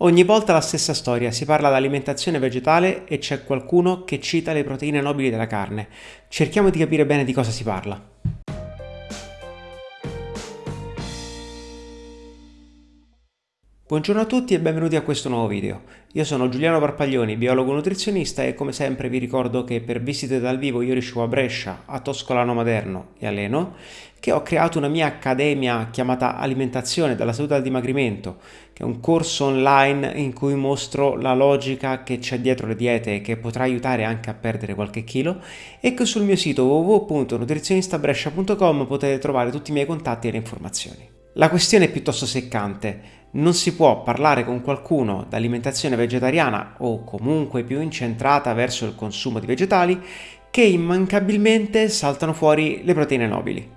Ogni volta la stessa storia, si parla di alimentazione vegetale e c'è qualcuno che cita le proteine nobili della carne. Cerchiamo di capire bene di cosa si parla. Buongiorno a tutti e benvenuti a questo nuovo video. Io sono Giuliano Parpaglioni, biologo nutrizionista e come sempre vi ricordo che per visite dal vivo io riuscivo a Brescia, a Toscolano Maderno e a Leno, che ho creato una mia accademia chiamata Alimentazione dalla salute al dimagrimento, che è un corso online in cui mostro la logica che c'è dietro le diete e che potrà aiutare anche a perdere qualche chilo e che sul mio sito www.nutrizionistabrescia.com potete trovare tutti i miei contatti e le informazioni. La questione è piuttosto seccante non si può parlare con qualcuno d'alimentazione vegetariana o comunque più incentrata verso il consumo di vegetali che immancabilmente saltano fuori le proteine nobili.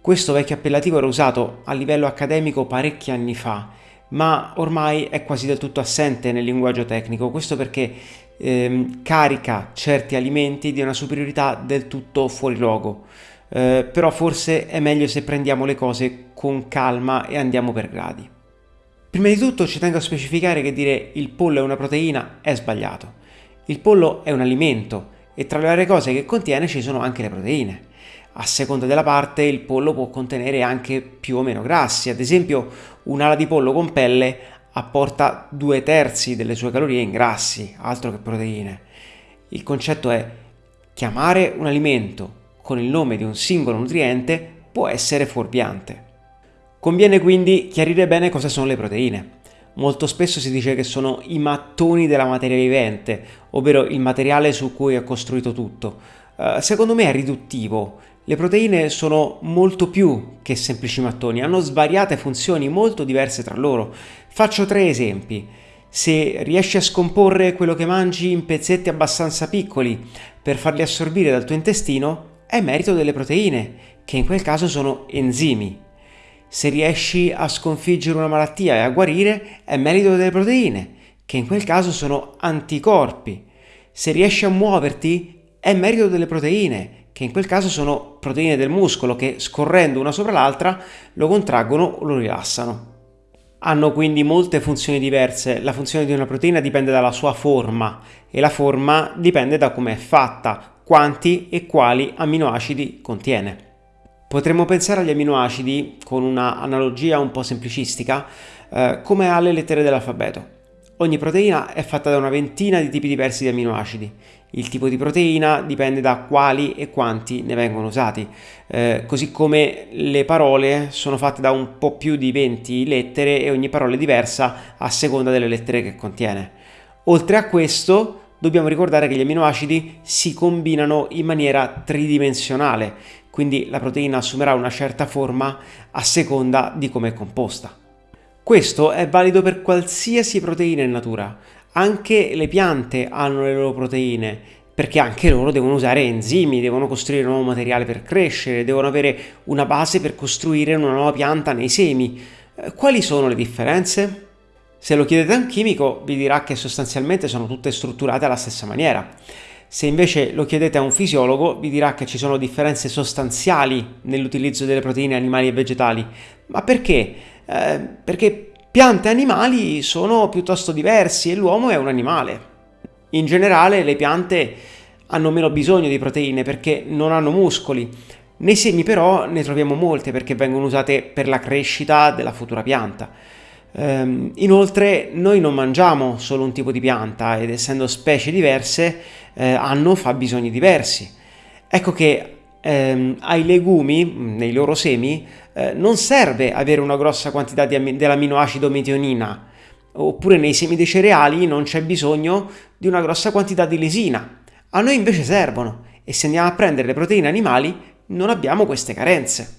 Questo vecchio appellativo era usato a livello accademico parecchi anni fa, ma ormai è quasi del tutto assente nel linguaggio tecnico, questo perché ehm, carica certi alimenti di una superiorità del tutto fuori luogo. Eh, però forse è meglio se prendiamo le cose con calma e andiamo per gradi. Prima di tutto ci tengo a specificare che dire il pollo è una proteina è sbagliato. Il pollo è un alimento e tra le varie cose che contiene ci sono anche le proteine. A seconda della parte il pollo può contenere anche più o meno grassi, ad esempio un'ala di pollo con pelle apporta due terzi delle sue calorie in grassi, altro che proteine. Il concetto è chiamare un alimento con il nome di un singolo nutriente può essere fuorviante. Conviene quindi chiarire bene cosa sono le proteine. Molto spesso si dice che sono i mattoni della materia vivente, ovvero il materiale su cui è costruito tutto. Uh, secondo me è riduttivo. Le proteine sono molto più che semplici mattoni, hanno svariate funzioni molto diverse tra loro. Faccio tre esempi. Se riesci a scomporre quello che mangi in pezzetti abbastanza piccoli per farli assorbire dal tuo intestino, è merito delle proteine, che in quel caso sono enzimi. Se riesci a sconfiggere una malattia e a guarire, è merito delle proteine, che in quel caso sono anticorpi. Se riesci a muoverti, è merito delle proteine, che in quel caso sono proteine del muscolo che scorrendo una sopra l'altra lo contraggono o lo rilassano. Hanno quindi molte funzioni diverse, la funzione di una proteina dipende dalla sua forma e la forma dipende da come è fatta, quanti e quali aminoacidi contiene. Potremmo pensare agli aminoacidi, con una analogia un po' semplicistica, eh, come alle lettere dell'alfabeto. Ogni proteina è fatta da una ventina di tipi diversi di aminoacidi. Il tipo di proteina dipende da quali e quanti ne vengono usati, eh, così come le parole sono fatte da un po' più di 20 lettere e ogni parola è diversa a seconda delle lettere che contiene. Oltre a questo, dobbiamo ricordare che gli aminoacidi si combinano in maniera tridimensionale, quindi la proteina assumerà una certa forma a seconda di come è composta. Questo è valido per qualsiasi proteina in natura, anche le piante hanno le loro proteine, perché anche loro devono usare enzimi, devono costruire nuovo materiale per crescere, devono avere una base per costruire una nuova pianta nei semi. Eh, quali sono le differenze? Se lo chiedete a un chimico vi dirà che sostanzialmente sono tutte strutturate alla stessa maniera. Se invece lo chiedete a un fisiologo vi dirà che ci sono differenze sostanziali nell'utilizzo delle proteine animali e vegetali. Ma perché? Eh, perché piante e animali sono piuttosto diversi e l'uomo è un animale. In generale le piante hanno meno bisogno di proteine perché non hanno muscoli. Nei semi però ne troviamo molte perché vengono usate per la crescita della futura pianta. Um, inoltre noi non mangiamo solo un tipo di pianta ed essendo specie diverse eh, hanno fabbisogni diversi. Ecco che ehm, ai legumi, nei loro semi, eh, non serve avere una grossa quantità dell'aminoacido metionina, oppure nei semi dei cereali non c'è bisogno di una grossa quantità di lesina. A noi invece servono e se andiamo a prendere le proteine animali non abbiamo queste carenze.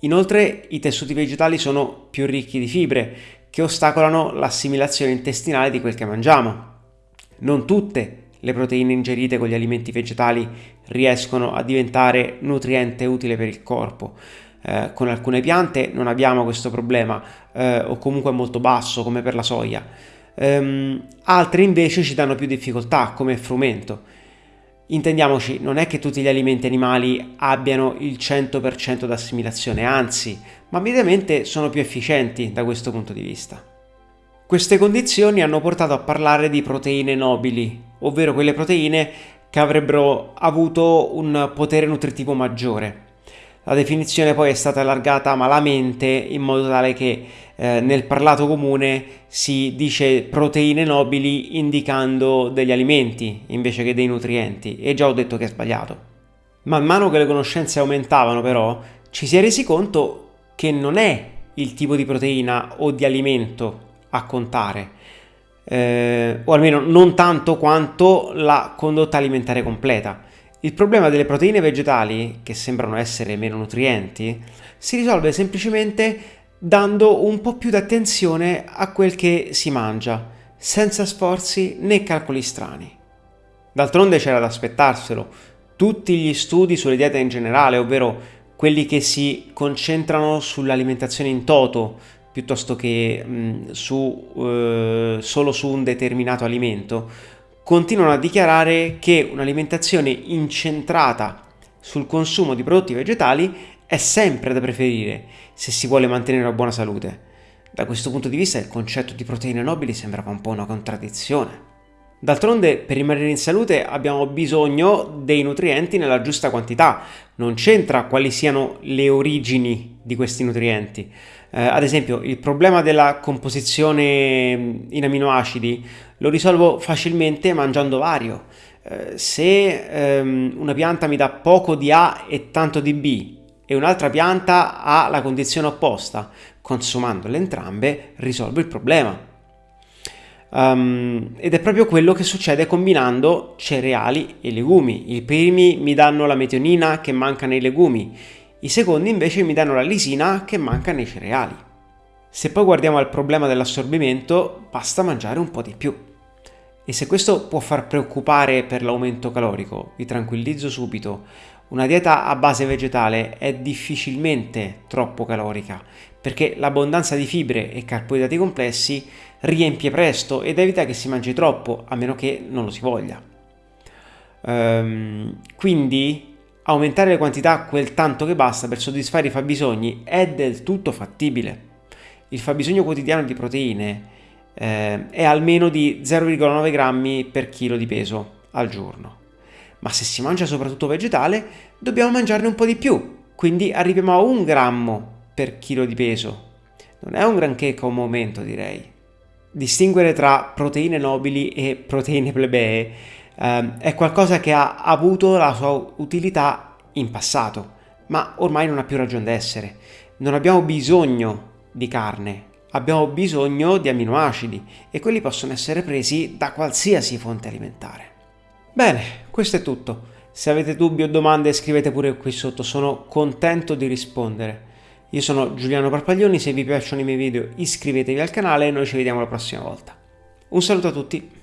Inoltre i tessuti vegetali sono più ricchi di fibre che ostacolano l'assimilazione intestinale di quel che mangiamo. Non tutte le proteine ingerite con gli alimenti vegetali riescono a diventare nutriente utile per il corpo. Eh, con alcune piante non abbiamo questo problema eh, o comunque è molto basso come per la soia. Um, altre invece ci danno più difficoltà come il frumento. Intendiamoci, non è che tutti gli alimenti animali abbiano il 100% d'assimilazione, anzi, ma mediamente sono più efficienti da questo punto di vista. Queste condizioni hanno portato a parlare di proteine nobili, ovvero quelle proteine che avrebbero avuto un potere nutritivo maggiore. La definizione poi è stata allargata malamente in modo tale che eh, nel parlato comune si dice proteine nobili indicando degli alimenti invece che dei nutrienti e già ho detto che è sbagliato. Man mano che le conoscenze aumentavano però ci si è resi conto che non è il tipo di proteina o di alimento a contare, eh, o almeno non tanto quanto la condotta alimentare completa. Il problema delle proteine vegetali, che sembrano essere meno nutrienti, si risolve semplicemente dando un po' più di attenzione a quel che si mangia, senza sforzi né calcoli strani. D'altronde c'era da aspettarselo. Tutti gli studi sulle diete in generale, ovvero quelli che si concentrano sull'alimentazione in toto piuttosto che mh, su, eh, solo su un determinato alimento, continuano a dichiarare che un'alimentazione incentrata sul consumo di prodotti vegetali è sempre da preferire se si vuole mantenere una buona salute. Da questo punto di vista il concetto di proteine nobili sembrava un po' una contraddizione. D'altronde per rimanere in salute abbiamo bisogno dei nutrienti nella giusta quantità, non c'entra quali siano le origini di questi nutrienti. Eh, ad esempio il problema della composizione in aminoacidi lo risolvo facilmente mangiando vario. Eh, se ehm, una pianta mi dà poco di A e tanto di B e un'altra pianta ha la condizione opposta, consumandole entrambe risolvo il problema. Um, ed è proprio quello che succede combinando cereali e legumi. I primi mi danno la metionina che manca nei legumi, i secondi invece mi danno la lisina che manca nei cereali. Se poi guardiamo al problema dell'assorbimento, basta mangiare un po' di più. E se questo può far preoccupare per l'aumento calorico, vi tranquillizzo subito, una dieta a base vegetale è difficilmente troppo calorica, perché l'abbondanza di fibre e carboidrati complessi riempie presto ed evita che si mangi troppo, a meno che non lo si voglia. Um, quindi aumentare le quantità quel tanto che basta per soddisfare i fabbisogni è del tutto fattibile. Il fabbisogno quotidiano di proteine eh, è almeno di 0,9 grammi per chilo di peso al giorno. Ma se si mangia soprattutto vegetale, dobbiamo mangiarne un po' di più, quindi arriviamo a un grammo per chilo di peso. Non è un granché come aumento, direi. Distinguere tra proteine nobili e proteine plebee eh, è qualcosa che ha avuto la sua utilità in passato, ma ormai non ha più ragione d'essere. Non abbiamo bisogno di carne, abbiamo bisogno di aminoacidi e quelli possono essere presi da qualsiasi fonte alimentare. Bene, questo è tutto. Se avete dubbi o domande scrivete pure qui sotto, sono contento di rispondere. Io sono Giuliano Parpaglioni, se vi piacciono i miei video iscrivetevi al canale e noi ci vediamo la prossima volta. Un saluto a tutti!